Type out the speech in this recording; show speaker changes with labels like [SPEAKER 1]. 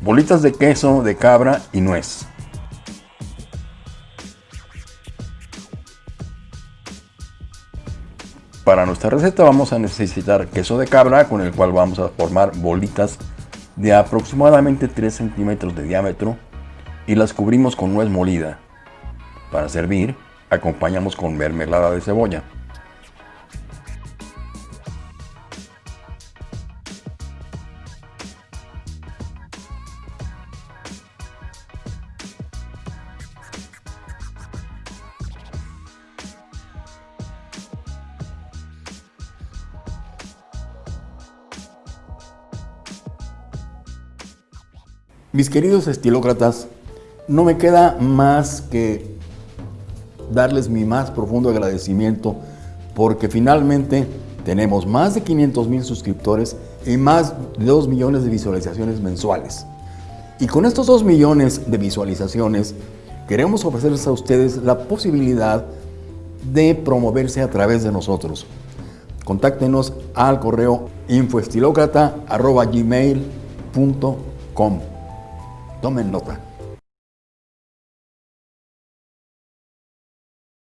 [SPEAKER 1] bolitas de queso de cabra y nuez. Para nuestra receta vamos a necesitar queso de cabra con el cual vamos a formar bolitas de aproximadamente 3 centímetros de diámetro y las cubrimos con nuez molida. Para servir, acompañamos con mermelada de cebolla. Mis queridos estilócratas, no me queda más que darles mi más profundo agradecimiento porque finalmente tenemos más de 500 mil suscriptores y más de 2 millones de visualizaciones mensuales. Y con estos 2 millones de visualizaciones queremos ofrecerles a ustedes la posibilidad de promoverse a través de nosotros. Contáctenos al correo infoestilocrata.gmail.com Tomen nota.